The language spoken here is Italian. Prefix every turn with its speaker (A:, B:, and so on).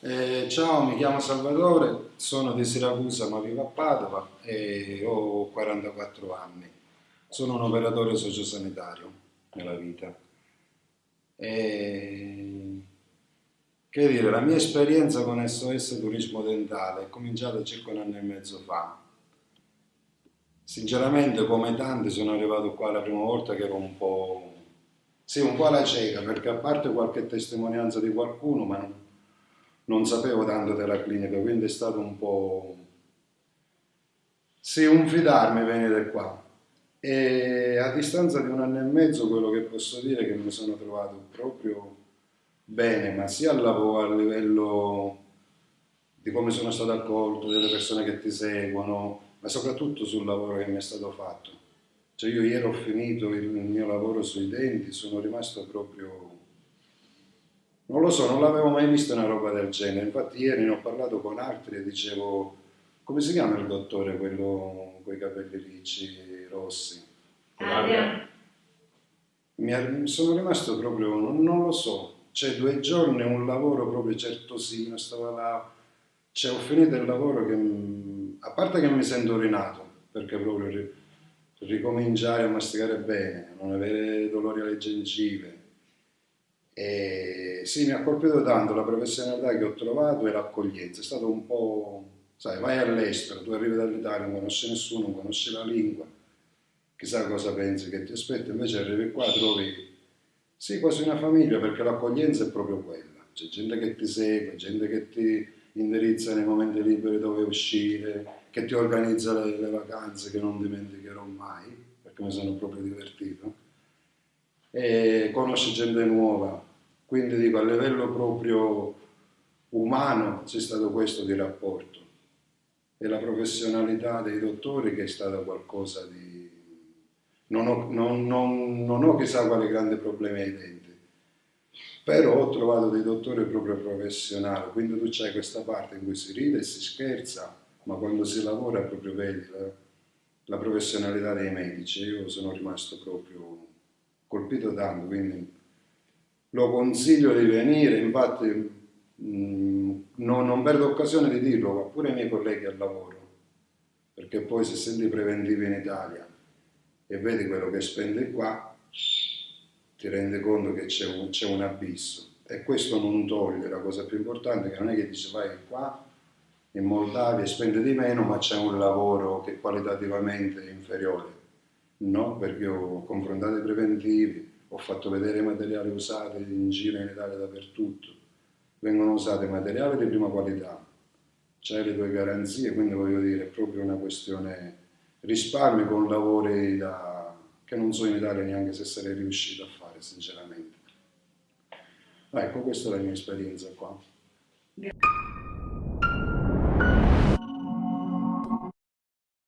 A: Eh, ciao, mi chiamo Salvatore, sono di Siracusa ma vivo a Padova e ho 44 anni. Sono un operatore sociosanitario nella vita. E... Che dire, la mia esperienza con SOS Turismo Dentale è cominciata circa un anno e mezzo fa. Sinceramente, come tanti, sono arrivato qua la prima volta che ero un po'... Sì, un po' alla cieca, perché a parte qualche testimonianza di qualcuno, ma non non sapevo tanto della clinica, quindi è stato un po'... Sì, un fidarmi venire qua. E a distanza di un anno e mezzo quello che posso dire è che mi sono trovato proprio bene, ma sia al lavoro, a livello di come sono stato accolto, delle persone che ti seguono, ma soprattutto sul lavoro che mi è stato fatto. Cioè io ieri ho finito il mio lavoro sui denti, sono rimasto proprio non lo so, non l'avevo mai visto una roba del genere. Infatti ieri ne ho parlato con altri e dicevo, come si chiama il dottore, quello con i capelli ricci, rossi?
B: Adrian.
A: Mi sono rimasto proprio, non, non, lo so, cioè due giorni un lavoro proprio certosino, stavo là, cioè ho finito il lavoro che, a parte che mi sento rinato, perché proprio ricominciare a masticare bene, non avere dolori alle gengive, e sì, mi ha colpito tanto la professionalità che ho trovato e l'accoglienza. È stato un po', sai, vai all'estero, tu arrivi dall'Italia, non conosci nessuno, non conosci la lingua, chissà cosa pensi che ti aspetta, invece arrivi qua, trovi, sì, quasi una famiglia, perché l'accoglienza è proprio quella. C'è gente che ti segue, gente che ti indirizza nei momenti liberi dove uscire, che ti organizza le, le vacanze che non dimenticherò mai, perché mi sono proprio divertito. E conosci gente nuova, quindi dico, a livello proprio umano c'è stato questo di rapporto e la professionalità dei dottori che è stata qualcosa di... Non ho, non, non, non ho chissà quali grandi problemi ai denti, però ho trovato dei dottori proprio professionali, quindi tu c'hai questa parte in cui si ride e si scherza, ma quando si lavora proprio vedi la, la professionalità dei medici. Io sono rimasto proprio colpito tanto, quindi lo consiglio di venire, infatti mh, mm, non, non, perdo occasione di dirlo, ma pure ai miei colleghi al lavoro, perché poi se senti preventivi in Italia e vedi quello che spendi qua, ti rendi conto che c'è un, un, abisso. E questo non toglie la cosa più importante, che non è che dici vai qua in Moldavia e spendi di meno, ma c'è un lavoro che qualitativamente è inferiore. No, perché ho confrontato i preventivi, ho fatto vedere materiali usati in giro in Italia dappertutto, vengono usati materiali di prima qualità, c'è le tue garanzie, quindi voglio dire è proprio una questione risparmio con lavori da, che non so in Italia neanche se sarei riuscito a fare sinceramente. Ecco, questa è la mia esperienza qua.